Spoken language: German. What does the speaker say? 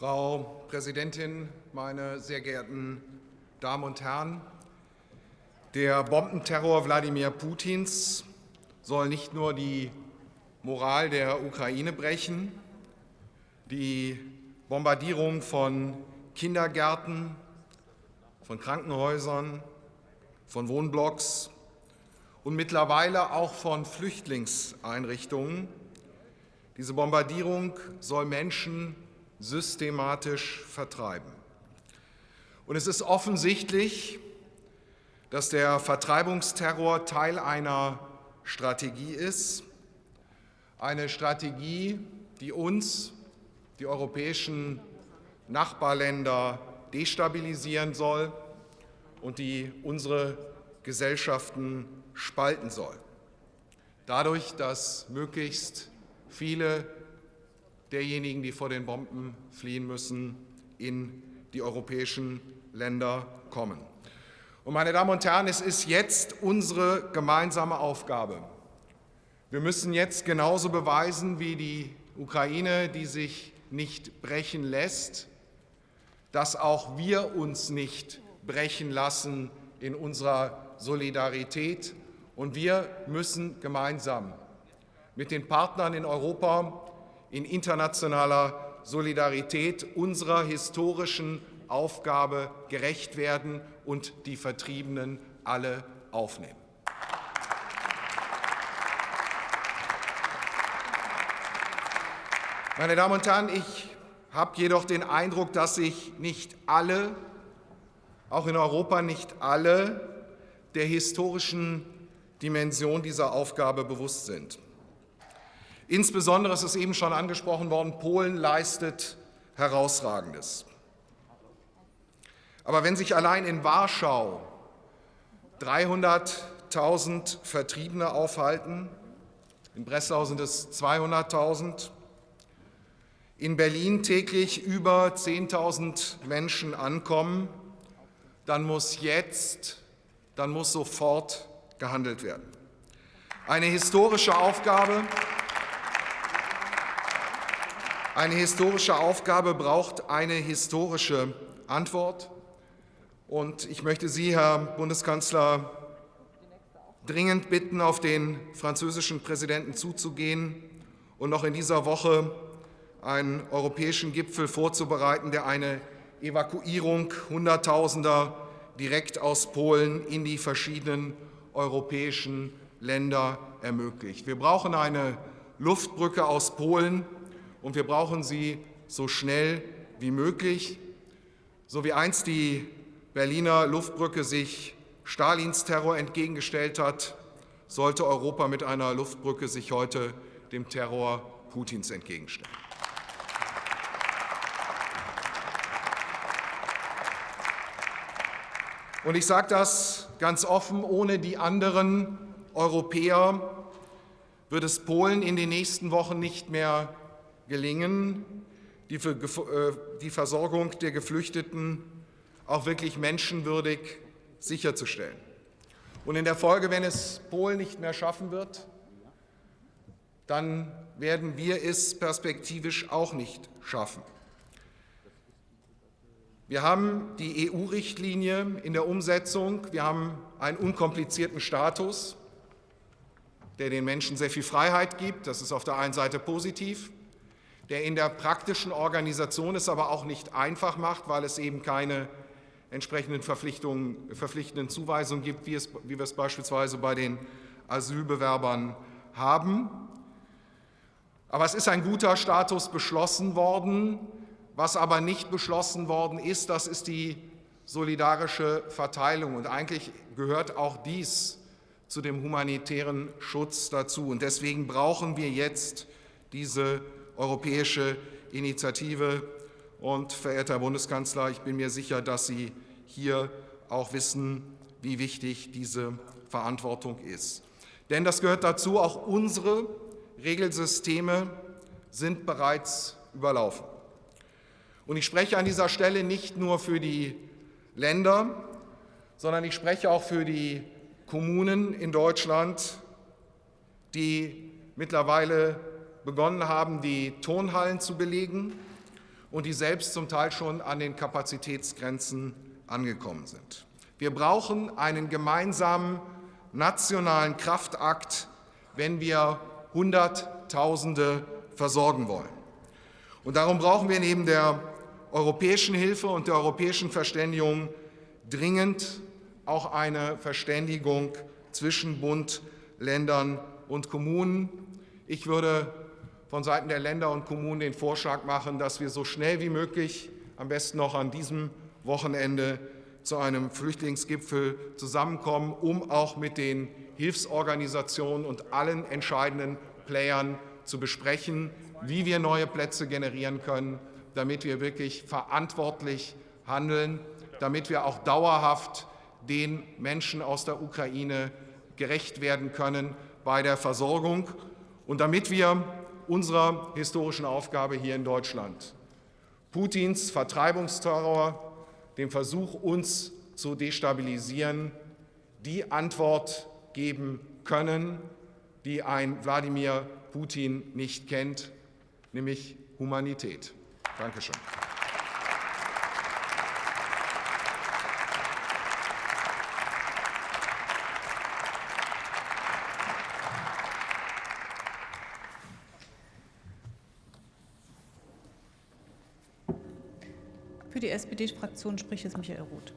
Frau Präsidentin, meine sehr geehrten Damen und Herren! Der Bombenterror Wladimir Putins soll nicht nur die Moral der Ukraine brechen, die Bombardierung von Kindergärten, von Krankenhäusern, von Wohnblocks und mittlerweile auch von Flüchtlingseinrichtungen. Diese Bombardierung soll Menschen systematisch vertreiben. Und es ist offensichtlich, dass der Vertreibungsterror Teil einer Strategie ist, eine Strategie, die uns, die europäischen Nachbarländer, destabilisieren soll und die unsere Gesellschaften spalten soll. Dadurch, dass möglichst viele derjenigen, die vor den Bomben fliehen müssen, in die europäischen Länder kommen. Und meine Damen und Herren, es ist jetzt unsere gemeinsame Aufgabe. Wir müssen jetzt genauso beweisen wie die Ukraine, die sich nicht brechen lässt, dass auch wir uns nicht brechen lassen in unserer Solidarität. Und wir müssen gemeinsam mit den Partnern in Europa in internationaler Solidarität unserer historischen Aufgabe gerecht werden und die Vertriebenen alle aufnehmen. Meine Damen und Herren, ich habe jedoch den Eindruck, dass sich nicht alle, auch in Europa nicht alle, der historischen Dimension dieser Aufgabe bewusst sind. Insbesondere, es ist eben schon angesprochen worden, Polen leistet Herausragendes. Aber wenn sich allein in Warschau 300.000 Vertriebene aufhalten, in Breslau sind es 200.000, in Berlin täglich über 10.000 Menschen ankommen, dann muss jetzt, dann muss sofort gehandelt werden. Eine historische Aufgabe, eine historische Aufgabe braucht eine historische Antwort. Und ich möchte Sie, Herr Bundeskanzler, dringend bitten, auf den französischen Präsidenten zuzugehen und noch in dieser Woche einen europäischen Gipfel vorzubereiten, der eine Evakuierung Hunderttausender direkt aus Polen in die verschiedenen europäischen Länder ermöglicht. Wir brauchen eine Luftbrücke aus Polen, und wir brauchen sie so schnell wie möglich. So wie einst die Berliner Luftbrücke sich Stalins Terror entgegengestellt hat, sollte Europa mit einer Luftbrücke sich heute dem Terror Putins entgegenstellen. Und ich sage das ganz offen, ohne die anderen Europäer wird es Polen in den nächsten Wochen nicht mehr gelingen, die, äh, die Versorgung der Geflüchteten auch wirklich menschenwürdig sicherzustellen. Und in der Folge, wenn es Polen nicht mehr schaffen wird, dann werden wir es perspektivisch auch nicht schaffen. Wir haben die EU-Richtlinie in der Umsetzung, wir haben einen unkomplizierten Status, der den Menschen sehr viel Freiheit gibt. Das ist auf der einen Seite positiv der in der praktischen Organisation es aber auch nicht einfach macht, weil es eben keine entsprechenden Verpflichtungen, verpflichtenden Zuweisungen gibt, wie, es, wie wir es beispielsweise bei den Asylbewerbern haben. Aber es ist ein guter Status beschlossen worden. Was aber nicht beschlossen worden ist, das ist die solidarische Verteilung. Und eigentlich gehört auch dies zu dem humanitären Schutz dazu. Und deswegen brauchen wir jetzt diese europäische Initiative. Und, verehrter Herr Bundeskanzler, ich bin mir sicher, dass Sie hier auch wissen, wie wichtig diese Verantwortung ist. Denn das gehört dazu, auch unsere Regelsysteme sind bereits überlaufen. Und ich spreche an dieser Stelle nicht nur für die Länder, sondern ich spreche auch für die Kommunen in Deutschland, die mittlerweile begonnen haben, die Turnhallen zu belegen und die selbst zum Teil schon an den Kapazitätsgrenzen angekommen sind. Wir brauchen einen gemeinsamen nationalen Kraftakt, wenn wir Hunderttausende versorgen wollen. Und darum brauchen wir neben der europäischen Hilfe und der europäischen Verständigung dringend auch eine Verständigung zwischen Bund, Ländern und Kommunen. Ich würde von Seiten der Länder und Kommunen den Vorschlag machen, dass wir so schnell wie möglich, am besten noch an diesem Wochenende, zu einem Flüchtlingsgipfel zusammenkommen, um auch mit den Hilfsorganisationen und allen entscheidenden Playern zu besprechen, wie wir neue Plätze generieren können, damit wir wirklich verantwortlich handeln, damit wir auch dauerhaft den Menschen aus der Ukraine gerecht werden können bei der Versorgung. Und damit wir unserer historischen Aufgabe hier in Deutschland, Putins Vertreibungsterror, dem Versuch, uns zu destabilisieren, die Antwort geben können, die ein Wladimir Putin nicht kennt, nämlich Humanität. Dankeschön. Für die SPD-Fraktion spricht jetzt Michael Roth.